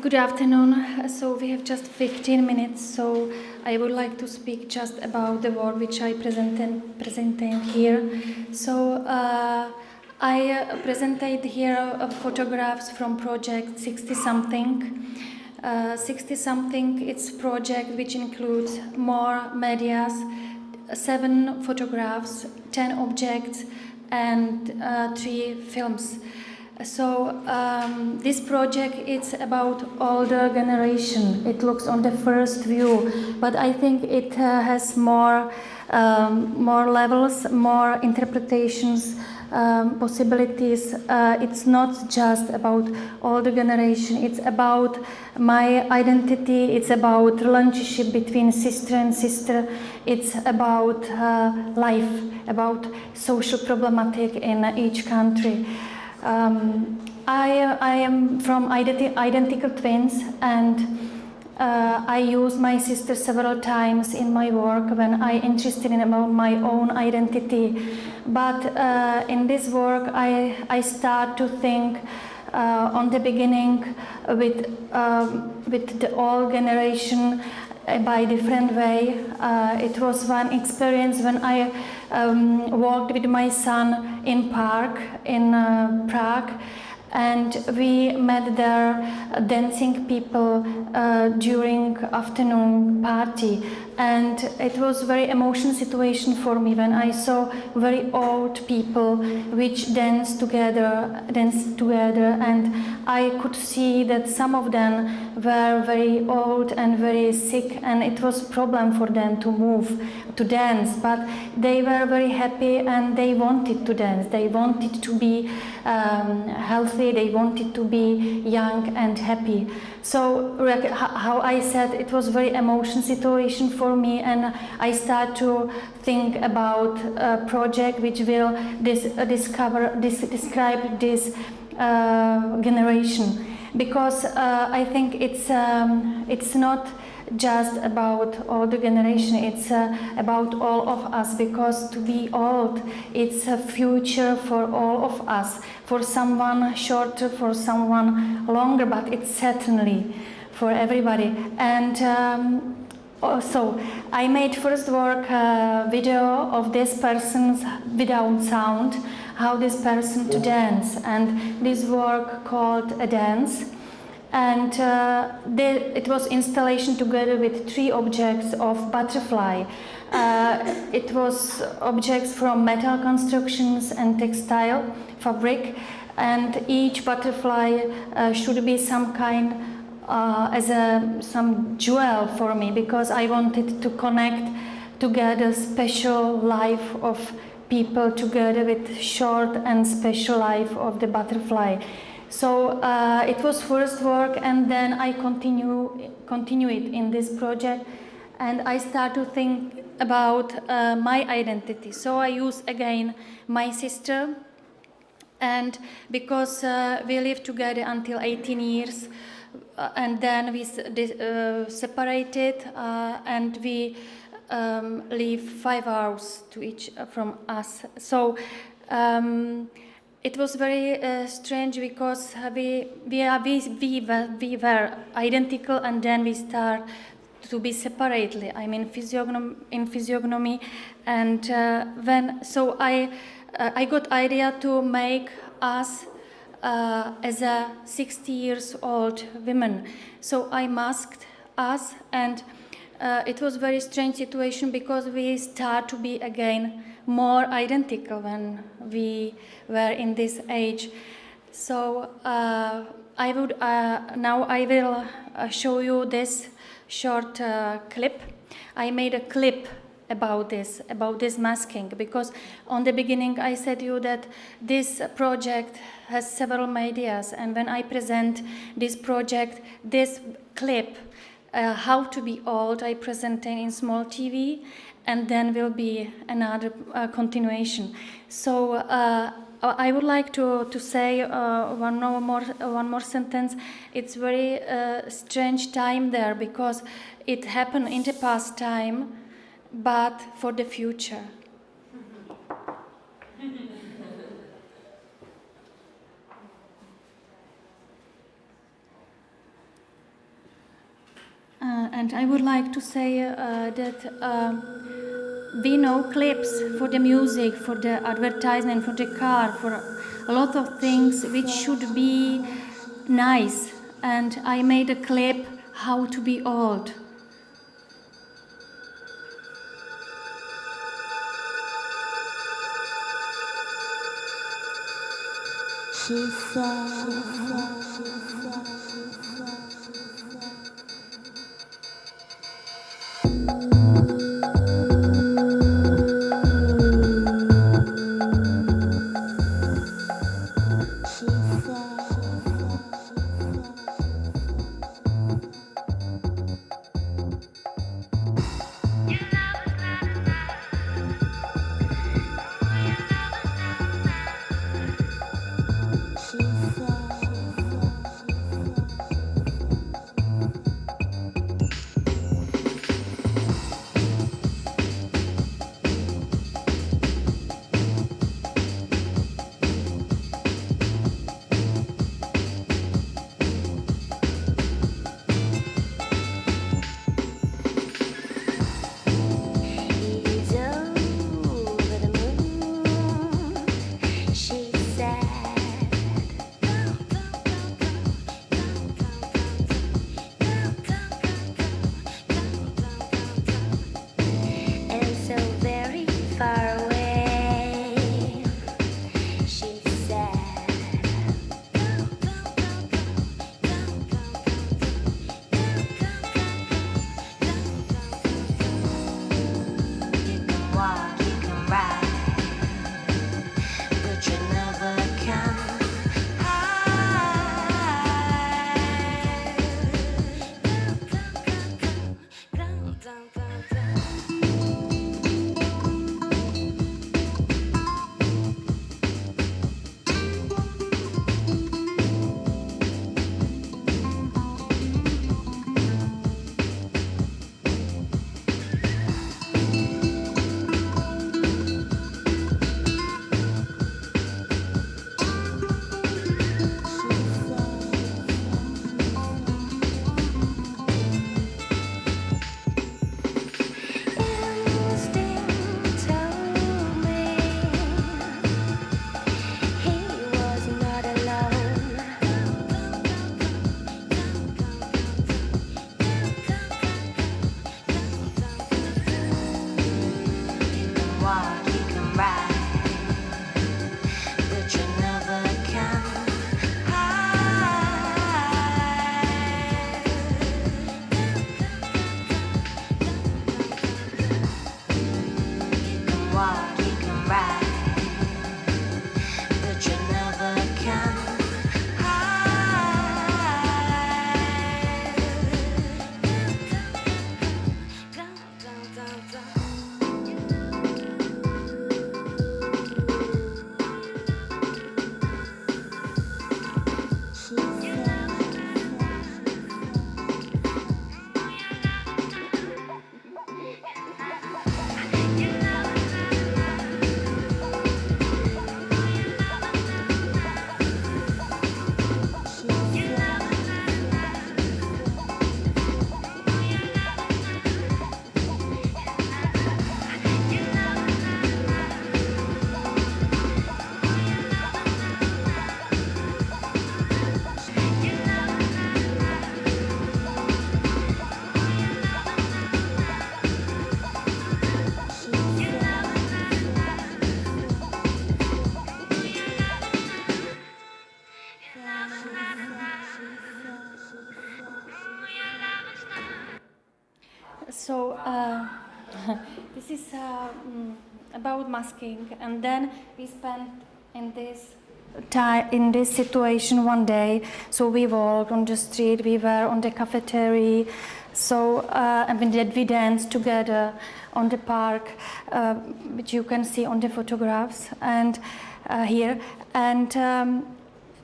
Good afternoon. So we have just 15 minutes, so I would like to speak just about the work which I presented presenting here. So uh, I presented here uh, photographs from project 60 something. Uh, 60 something it's project which includes more medias, seven photographs, 10 objects, and uh, three films. So um, this project is about older generation. It looks on the first view, but I think it uh, has more, um, more levels, more interpretations, um, possibilities. Uh, it's not just about older generation. It's about my identity. It's about relationship between sister and sister. It's about uh, life, about social problematic in each country. Um, I, I am from identi identical twins and uh, I use my sister several times in my work when I interested in about my own identity. But uh, in this work, I, I start to think uh, on the beginning with, um, with the old generation uh, by different way. Uh, it was one experience when I um, walked with my son in park in uh, Prague and we met there dancing people uh, during afternoon party. And it was very emotional situation for me when I saw very old people which dance together dance together. And I could see that some of them were very old and very sick and it was problem for them to move to dance. But they were very happy and they wanted to dance. They wanted to be um, healthy they wanted to be young and happy. So how I said it was very emotional situation for me and I start to think about a project which will dis discover, dis describe this uh, generation. Because uh, I think it's, um, it's not just about older generation, it's uh, about all of us because to be old, it's a future for all of us, for someone shorter, for someone longer, but it's certainly for everybody. And um, also, I made first work uh, video of this person's without sound, how this person to dance, and this work called a dance and uh, it was installation together with three objects of butterfly. Uh, it was objects from metal constructions and textile fabric and each butterfly uh, should be some kind uh, as a some jewel for me because I wanted to connect together special life of people together with short and special life of the butterfly. So uh, it was first work and then I continue, continue it in this project and I start to think about uh, my identity. So I use again my sister and because uh, we lived together until 18 years uh, and then we uh, separated uh, and we um, live five hours to each from us. So um, it was very uh, strange because we, we, are, we, we, were, we were identical and then we start to be separately. I mean, physiognomy, in physiognomy, and uh, when so I uh, I got idea to make us uh, as a 60 years old women. So I masked us, and uh, it was very strange situation because we start to be again more identical when we were in this age. So uh, I would uh, now I will uh, show you this short uh, clip. I made a clip about this, about this masking, because on the beginning I said to you that this project has several medias, and when I present this project, this clip, uh, how to be old, I present in small TV, and then will be another uh, continuation. So uh, I would like to, to say uh, one more one more sentence. It's very uh, strange time there because it happened in the past time, but for the future. And I would like to say uh, that uh, we know clips for the music, for the advertisement, for the car, for a lot of things which should be nice. And I made a clip how to be old. She said. So uh, this is uh, mm, about masking, and then we spent in this time in this situation one day. So we walked on the street, we were on the cafeteria, so uh, and we did we danced together on the park, uh, which you can see on the photographs and uh, here, and. Um,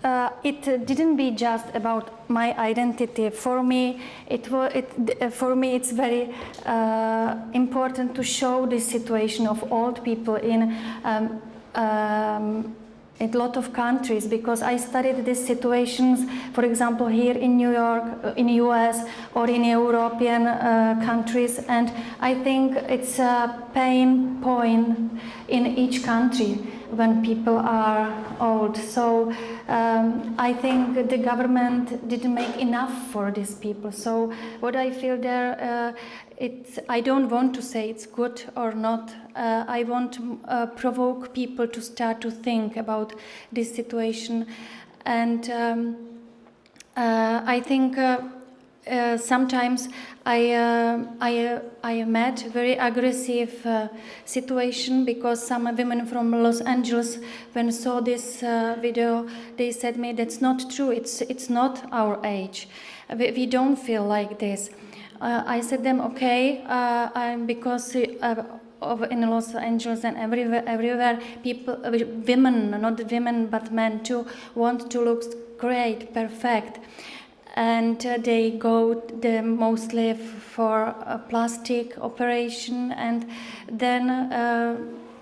uh, it didn't be just about my identity. For me, it was. It, uh, for me, it's very uh, important to show this situation of old people in um, um, a lot of countries because I studied these situations, for example, here in New York, uh, in US, or in European uh, countries, and I think it's a pain point in each country when people are old. So um, I think the government didn't make enough for these people. So what I feel there, uh, it's, I don't want to say it's good or not. Uh, I want to uh, provoke people to start to think about this situation. And um, uh, I think uh, sometimes I, uh, I, uh, I met very aggressive uh, situation because some women from Los Angeles, when saw this uh, video, they said me that's not true. It's it's not our age. We, we don't feel like this. Uh, I said them okay, I'm because. Of in Los Angeles and everywhere, everywhere people, women, not women but men too, want to look great, perfect and uh, they go the mostly for a plastic operation and then uh,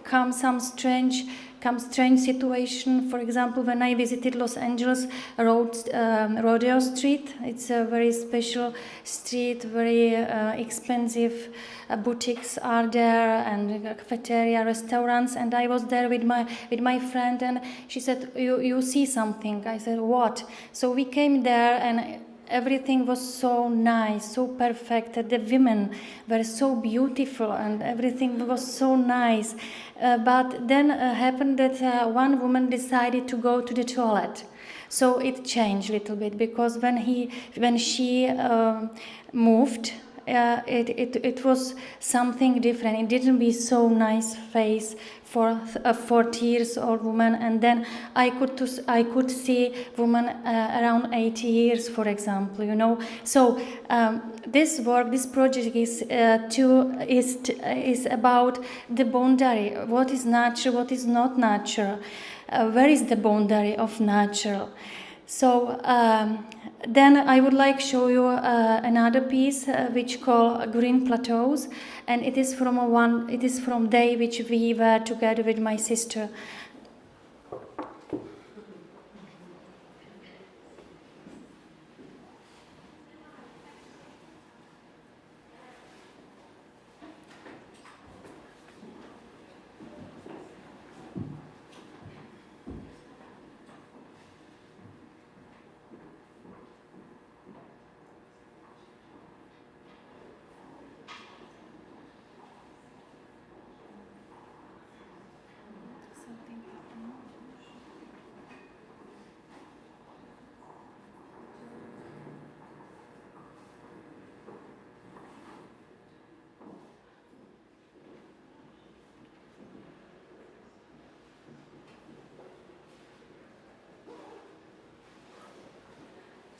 come some strange come strange situation. For example when i visited los angeles road um, rodeo street it's a very special street very uh, expensive uh, boutiques are there and cafeteria restaurants. And i was there with my with my friend and she said you you see something. I said what? So we came there and everything was so nice so perfect. The women were so beautiful and everything was so nice. Uh, but then uh, happened that uh, one woman decided to go to the toilet. So it changed a little bit because when he when she um, moved uh, it, it, it was something different. It didn't be so nice face for a 40 years old woman, and then I could to, I could see woman uh, around 80 years, for example. You know, so um, this work, this project is uh, to is is about the boundary. What is natural? What is not natural? Uh, where is the boundary of natural? So um, then I would like show you uh, another piece uh, which called Green Plateaus, and it is from a one. It is from day which we were together with my sister.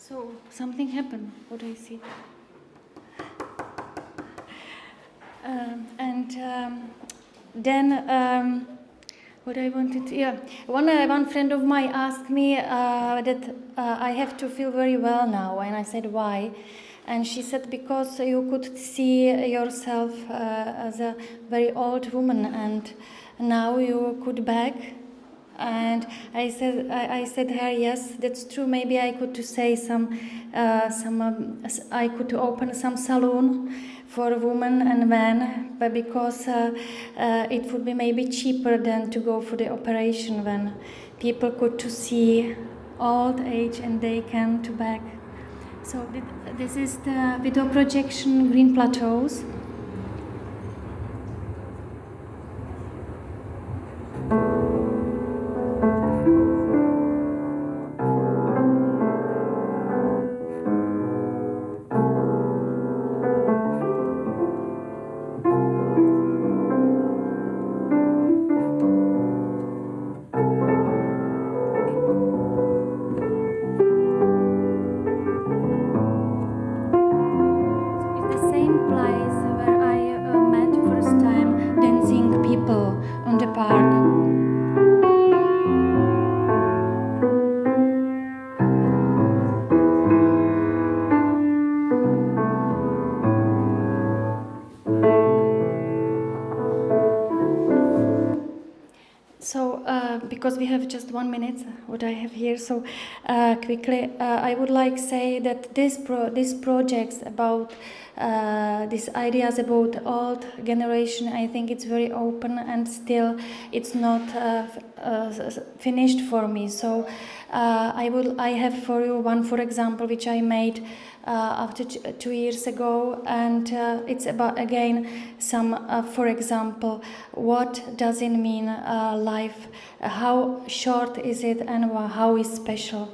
So something happened. What I see. Um, and um, then um, what I wanted, to, yeah, one uh, one friend of mine asked me uh, that uh, I have to feel very well now, and I said why. And she said because you could see yourself uh, as a very old woman, and now you could back and I said, I, I, said her, yes, that's true. Maybe I could to say some, uh, some, um, I could open some salon for women and men, but because uh, uh, it would be maybe cheaper than to go for the operation when people could to see old age and they can to back. So this is the video projection Green Plateaus. Because we have just one minute, what I have here, so uh, quickly, uh, I would like say that this pro- this projects about uh, these ideas about old generation, I think it's very open and still it's not uh, uh, finished for me. So uh, I will I have for you one, for example, which I made uh, after two years ago, and uh, it's about again some, uh, for example, what does it mean uh, life? Uh, how short is it, and how is special?